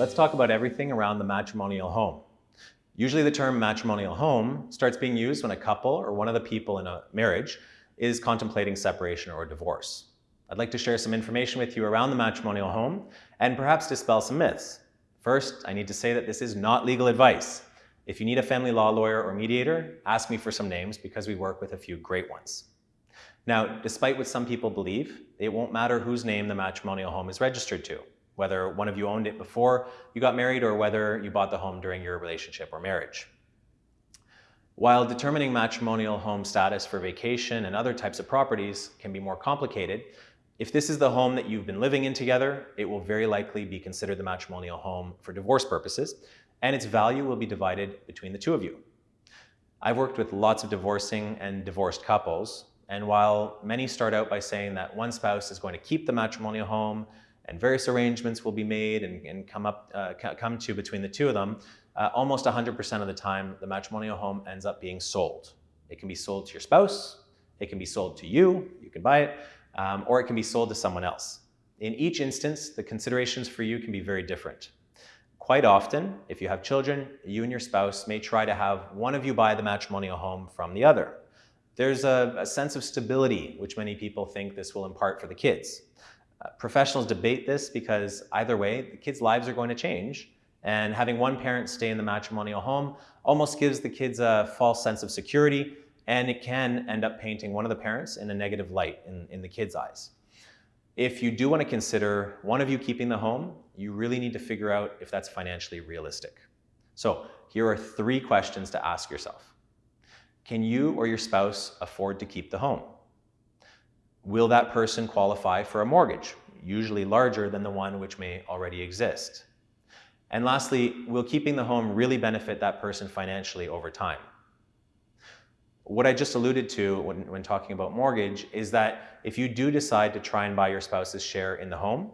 let's talk about everything around the matrimonial home. Usually the term matrimonial home starts being used when a couple or one of the people in a marriage is contemplating separation or divorce. I'd like to share some information with you around the matrimonial home and perhaps dispel some myths. First, I need to say that this is not legal advice. If you need a family law lawyer or mediator, ask me for some names because we work with a few great ones. Now, despite what some people believe, it won't matter whose name the matrimonial home is registered to whether one of you owned it before you got married or whether you bought the home during your relationship or marriage. While determining matrimonial home status for vacation and other types of properties can be more complicated, if this is the home that you've been living in together, it will very likely be considered the matrimonial home for divorce purposes, and its value will be divided between the two of you. I've worked with lots of divorcing and divorced couples, and while many start out by saying that one spouse is going to keep the matrimonial home and various arrangements will be made and, and come up uh, come to between the two of them, uh, almost 100% of the time, the matrimonial home ends up being sold. It can be sold to your spouse, it can be sold to you, you can buy it, um, or it can be sold to someone else. In each instance, the considerations for you can be very different. Quite often, if you have children, you and your spouse may try to have one of you buy the matrimonial home from the other. There's a, a sense of stability, which many people think this will impart for the kids. Professionals debate this because either way, the kids' lives are going to change. And having one parent stay in the matrimonial home almost gives the kids a false sense of security, and it can end up painting one of the parents in a negative light in, in the kids' eyes. If you do want to consider one of you keeping the home, you really need to figure out if that's financially realistic. So here are three questions to ask yourself. Can you or your spouse afford to keep the home? Will that person qualify for a mortgage, usually larger than the one which may already exist? And lastly, will keeping the home really benefit that person financially over time? What I just alluded to when, when talking about mortgage is that if you do decide to try and buy your spouse's share in the home,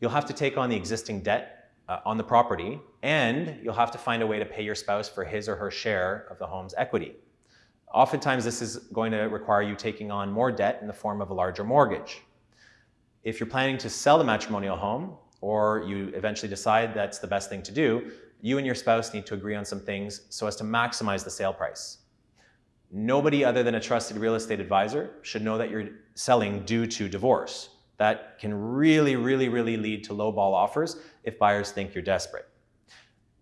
you'll have to take on the existing debt uh, on the property and you'll have to find a way to pay your spouse for his or her share of the home's equity. Oftentimes, this is going to require you taking on more debt in the form of a larger mortgage. If you're planning to sell the matrimonial home, or you eventually decide that's the best thing to do, you and your spouse need to agree on some things so as to maximize the sale price. Nobody other than a trusted real estate advisor should know that you're selling due to divorce. That can really, really, really lead to lowball offers if buyers think you're desperate.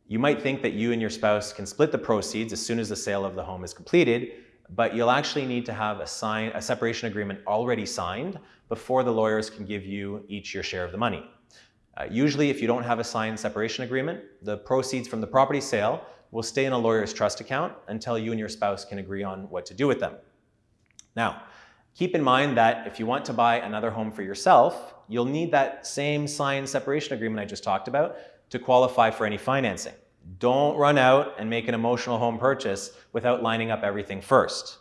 You might think that you and your spouse can split the proceeds as soon as the sale of the home is completed, but you'll actually need to have a, sign, a separation agreement already signed before the lawyers can give you each your share of the money. Uh, usually, if you don't have a signed separation agreement, the proceeds from the property sale will stay in a lawyer's trust account until you and your spouse can agree on what to do with them. Now, keep in mind that if you want to buy another home for yourself, you'll need that same signed separation agreement I just talked about to qualify for any financing. Don't run out and make an emotional home purchase without lining up everything first.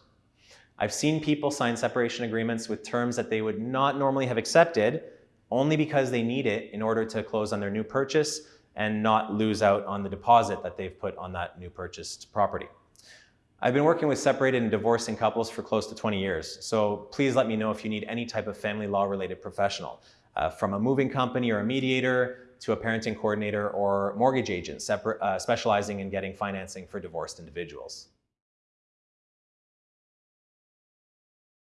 I've seen people sign separation agreements with terms that they would not normally have accepted only because they need it in order to close on their new purchase and not lose out on the deposit that they've put on that new purchased property. I've been working with separated and divorcing couples for close to 20 years, so please let me know if you need any type of family law related professional, uh, from a moving company or a mediator to a parenting coordinator or mortgage agent uh, specializing in getting financing for divorced individuals.